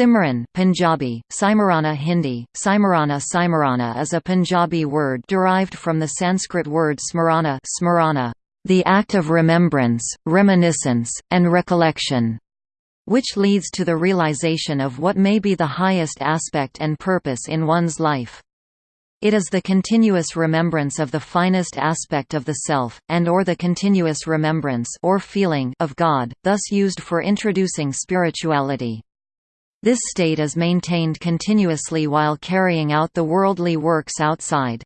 Simran Punjabi, Simarana Hindi, Simarana Simarana is a Punjabi word derived from the Sanskrit word smarana, smarana the act of remembrance, reminiscence, and recollection, which leads to the realization of what may be the highest aspect and purpose in one's life. It is the continuous remembrance of the finest aspect of the self, and or the continuous remembrance or feeling of God, thus used for introducing spirituality. This state is maintained continuously while carrying out the worldly works outside.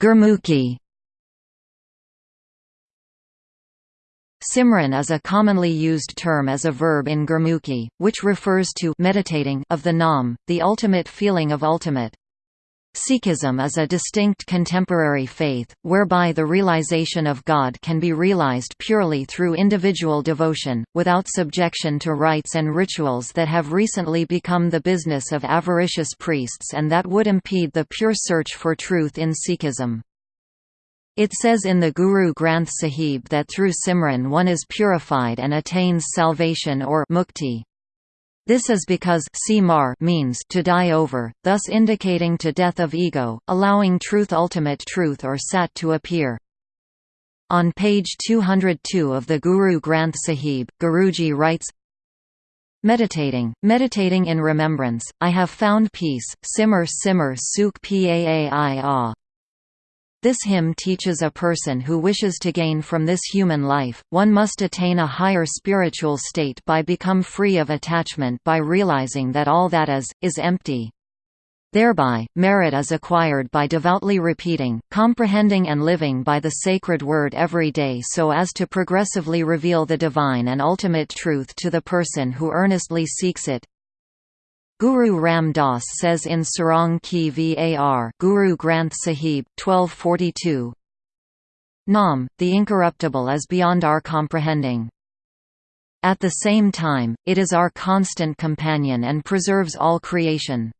Gurmukhi Simran is a commonly used term as a verb in Gurmukhi, which refers to meditating of the Nam, the ultimate feeling of ultimate. Sikhism is a distinct contemporary faith, whereby the realization of God can be realized purely through individual devotion, without subjection to rites and rituals that have recently become the business of avaricious priests and that would impede the pure search for truth in Sikhism. It says in the Guru Granth Sahib that through Simran one is purified and attains salvation or mukti. This is because mar means to die over, thus indicating to death of ego, allowing truth ultimate truth or sat to appear. On page 202 of the Guru Granth Sahib, Guruji writes, Meditating, meditating in remembrance, I have found peace, simmer simmer suk paai this hymn teaches a person who wishes to gain from this human life, one must attain a higher spiritual state by become free of attachment by realizing that all that is, is empty. Thereby, merit is acquired by devoutly repeating, comprehending and living by the sacred word every day so as to progressively reveal the divine and ultimate truth to the person who earnestly seeks it. Guru Ram Das says in Sarang Ki Var Guru Granth Sahib, 1242, Nam, the incorruptible is beyond our comprehending. At the same time, it is our constant companion and preserves all creation.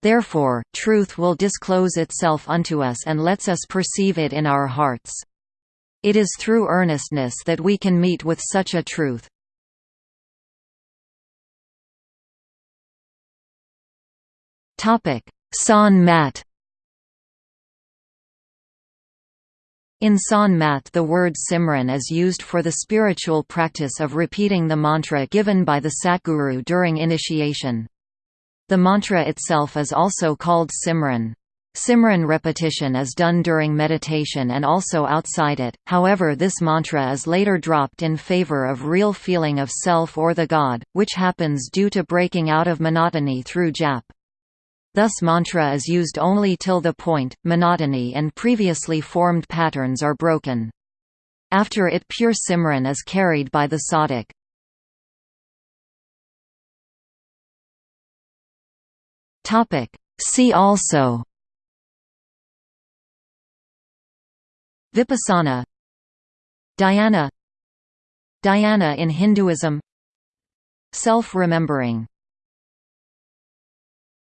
Therefore, truth will disclose itself unto us and lets us perceive it in our hearts. It is through earnestness that we can meet with such a truth. Sant Mat In Sant Mat the word Simran is used for the spiritual practice of repeating the mantra given by the Satguru during initiation. The mantra itself is also called Simran. Simran repetition is done during meditation and also outside it, however this mantra is later dropped in favor of real feeling of self or the God, which happens due to breaking out of monotony through jap. Thus mantra is used only till the point, monotony and previously formed patterns are broken. After it pure Simran is carried by the sadhak. See also. Vipassana. Dhyana. Dhyana in Hinduism. Self-remembering